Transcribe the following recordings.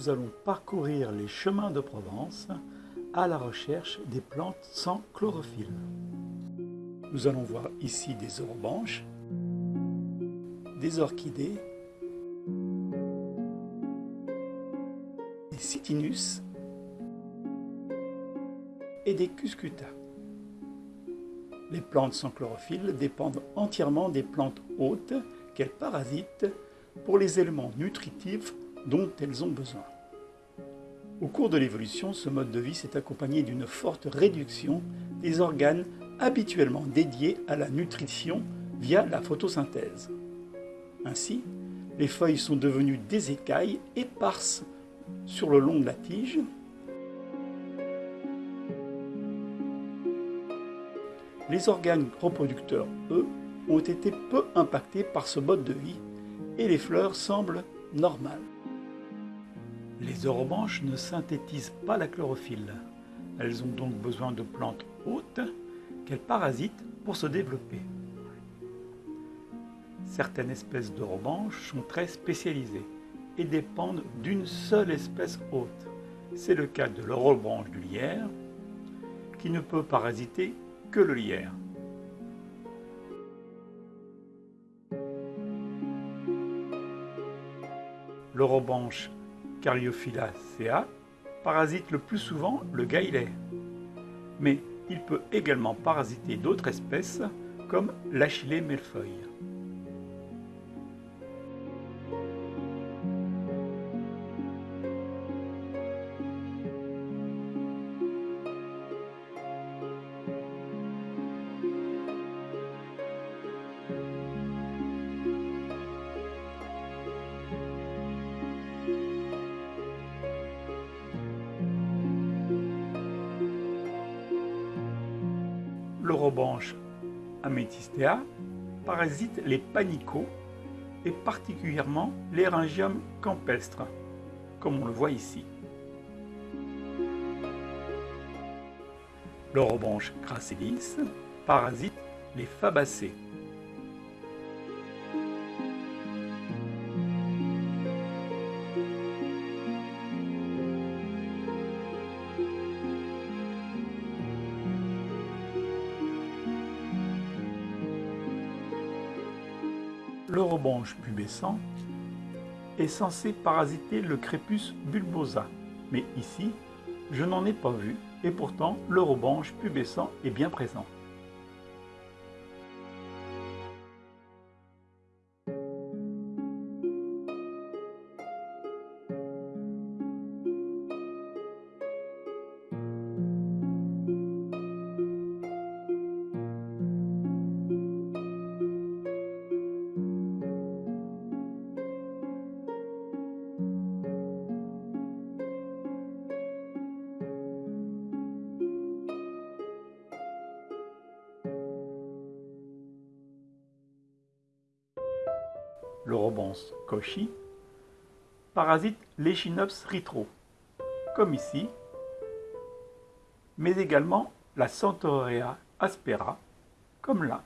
nous allons parcourir les chemins de Provence à la recherche des plantes sans chlorophylle. Nous allons voir ici des orobanches, des orchidées, des cytinus et des cuscuta. Les plantes sans chlorophylle dépendent entièrement des plantes hôtes qu'elles parasitent pour les éléments nutritifs dont elles ont besoin. Au cours de l'évolution, ce mode de vie s'est accompagné d'une forte réduction des organes habituellement dédiés à la nutrition via la photosynthèse. Ainsi, les feuilles sont devenues des écailles éparses sur le long de la tige. Les organes reproducteurs, eux, ont été peu impactés par ce mode de vie et les fleurs semblent normales. Les orobanches ne synthétisent pas la chlorophylle. Elles ont donc besoin de plantes hautes qu'elles parasitent pour se développer. Certaines espèces d'orobanches sont très spécialisées et dépendent d'une seule espèce haute. C'est le cas de l'orobranche du lierre, qui ne peut parasiter que le lierre. L'orobanche Caryophyllacea parasite le plus souvent le gaillet, mais il peut également parasiter d'autres espèces comme l'achillée millefeuille. L'orobanche Amethystea parasite les panicots et particulièrement l'Eryngium campestre, comme on le voit ici. L'orobranche gracilis parasite les fabacées. L'orobanche pubescent est censé parasiter le crépus bulbosa, mais ici, je n'en ai pas vu, et pourtant l'orobanche pubescent est bien présent. L'orobance cauchy, parasite l'Echinops ritro, comme ici, mais également la Centaurea aspera, comme là.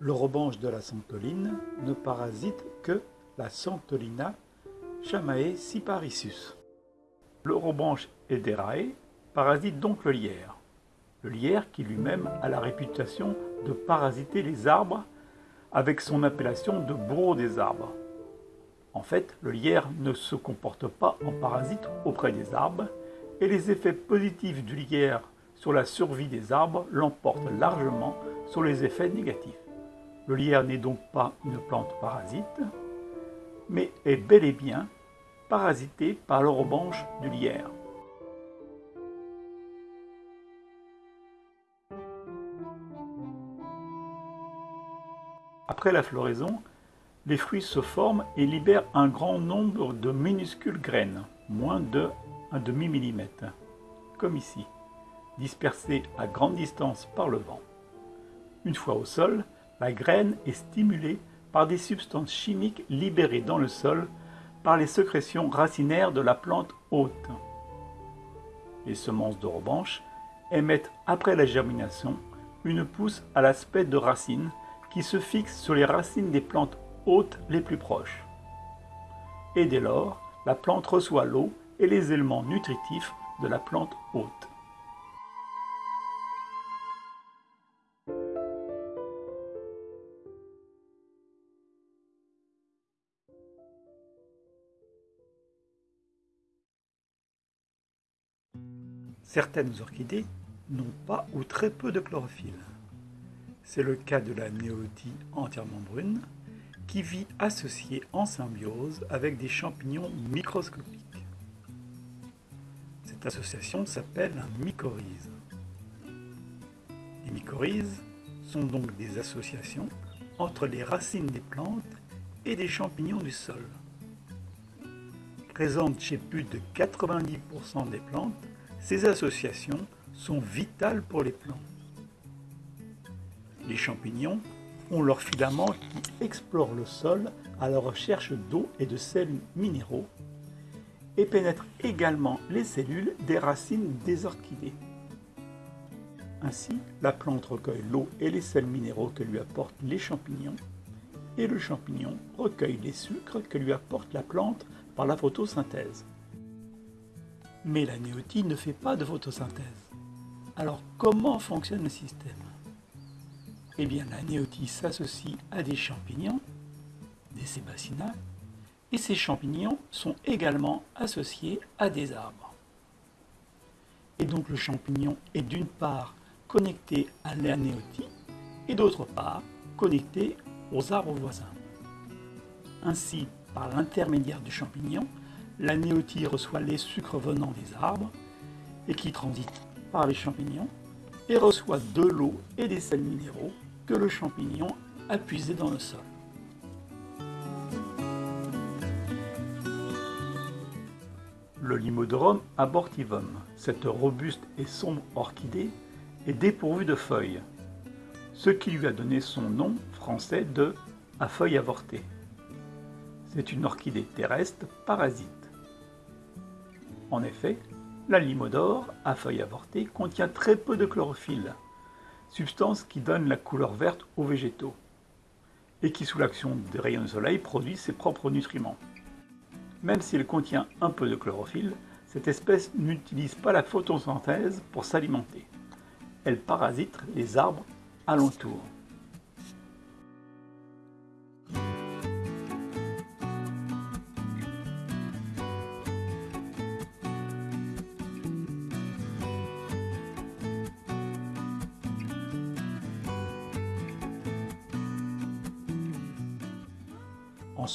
L'orobanche de la santoline ne parasite que la Santolina chamae cyparissus. L'orobanche ederae parasite donc le lierre. Le lierre qui lui-même a la réputation de parasiter les arbres avec son appellation de bourreau des arbres. En fait, le lierre ne se comporte pas en parasite auprès des arbres et les effets positifs du lierre sur la survie des arbres l'emportent largement sur les effets négatifs. Le lierre n'est donc pas une plante parasite, mais est bel et bien parasité par l'orobanche du lierre. Après la floraison, les fruits se forment et libèrent un grand nombre de minuscules graines, moins de 1 demi millimètre, comme ici. dispersée à grande distance par le vent. Une fois au sol, la graine est stimulée par des substances chimiques libérées dans le sol par les sécrétions racinaires de la plante haute. Les semences de revanche émettent après la germination une pousse à l'aspect de racine qui se fixe sur les racines des plantes hautes les plus proches. Et dès lors, la plante reçoit l'eau et les éléments nutritifs de la plante haute. Certaines orchidées n'ont pas ou très peu de chlorophylle. C'est le cas de la néotie entièrement brune, qui vit associée en symbiose avec des champignons microscopiques. Cette association s'appelle un mycorhize. Les mycorhizes sont donc des associations entre les racines des plantes et des champignons du sol. Présentes chez plus de 90% des plantes, ces associations sont vitales pour les plantes. Les champignons ont leurs filaments qui explorent le sol à la recherche d'eau et de sels minéraux et pénètrent également les cellules des racines des orchidées. Ainsi, la plante recueille l'eau et les sels minéraux que lui apportent les champignons et le champignon recueille les sucres que lui apporte la plante par la photosynthèse. Mais la néotie ne fait pas de photosynthèse. Alors comment fonctionne le système? Eh bien la néotie s'associe à des champignons, des sébacina, et ces champignons sont également associés à des arbres. Et donc le champignon est d'une part connecté à la néotie et d'autre part connecté aux arbres voisins. Ainsi, par l'intermédiaire du champignon, la néotie reçoit les sucres venant des arbres et qui transitent par les champignons et reçoit de l'eau et des sels minéraux que le champignon a puisés dans le sol. Le Limodrum abortivum, cette robuste et sombre orchidée, est dépourvue de feuilles, ce qui lui a donné son nom français de à feuilles avortées. C'est une orchidée terrestre parasite. En effet, la limodore, à feuilles avortées, contient très peu de chlorophylle, substance qui donne la couleur verte aux végétaux, et qui sous l'action des rayons du soleil produit ses propres nutriments. Même s'il contient un peu de chlorophylle, cette espèce n'utilise pas la photosynthèse pour s'alimenter. Elle parasite les arbres alentours.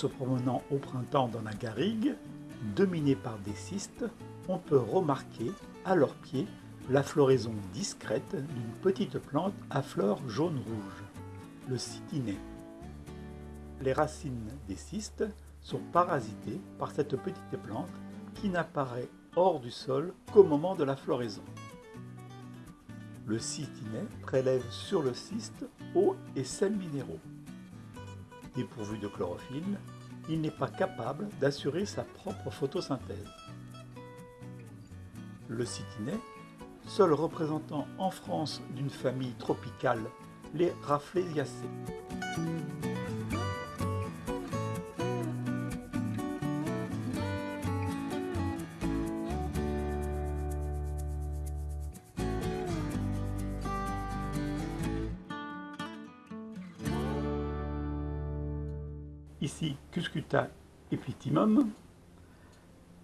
Se promenant au printemps dans la garrigue, dominée par des cystes, on peut remarquer à leurs pieds la floraison discrète d'une petite plante à fleurs jaune-rouge, le cytinet. Les racines des cystes sont parasitées par cette petite plante qui n'apparaît hors du sol qu'au moment de la floraison. Le cytinet prélève sur le cyste eau et sels minéraux dépourvu de chlorophylle, il n'est pas capable d'assurer sa propre photosynthèse. Le cytinet, seul représentant en France d'une famille tropicale, les Rafflesiaceae. Ici Cuscuta epitimum.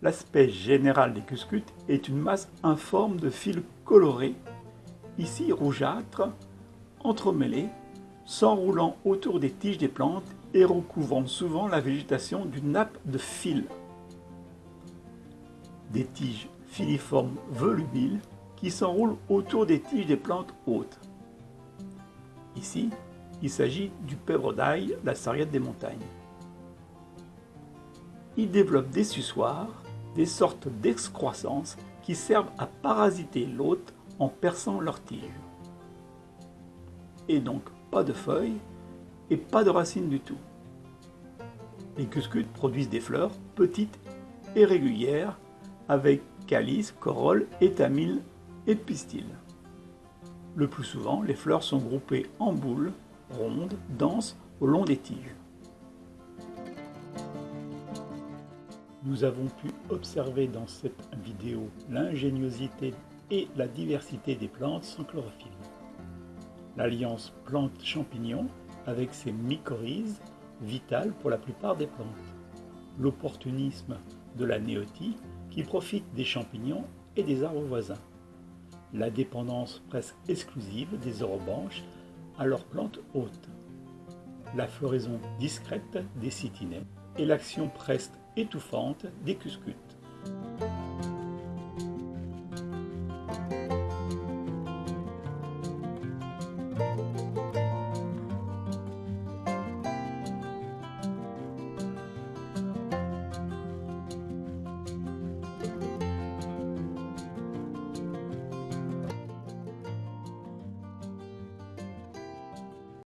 L'aspect général des cuscutes est une masse informe de fils colorés, ici rougeâtres, entremêlés, s'enroulant autour des tiges des plantes et recouvrant souvent la végétation d'une nappe de fils. Des tiges filiformes volubiles qui s'enroulent autour des tiges des plantes hautes. Ici, il s'agit du pèvre d'ail, la sarriette des montagnes il développe des suçoirs, des sortes d'excroissances qui servent à parasiter l'hôte en perçant leurs tiges. Et donc pas de feuilles et pas de racines du tout. Les cuscutes produisent des fleurs petites et régulières avec calice, corolle, étamines et pistils. Le plus souvent, les fleurs sont groupées en boules, rondes, denses, au long des tiges. Nous avons pu observer dans cette vidéo l'ingéniosité et la diversité des plantes sans chlorophylle. L'alliance plante-champignon avec ses mycorhizes, vitales pour la plupart des plantes. L'opportunisme de la néotie qui profite des champignons et des arbres voisins. La dépendance presque exclusive des orobanches à leurs plantes hôtes. La floraison discrète des cytinets et l'action presque étouffante des cuscutes.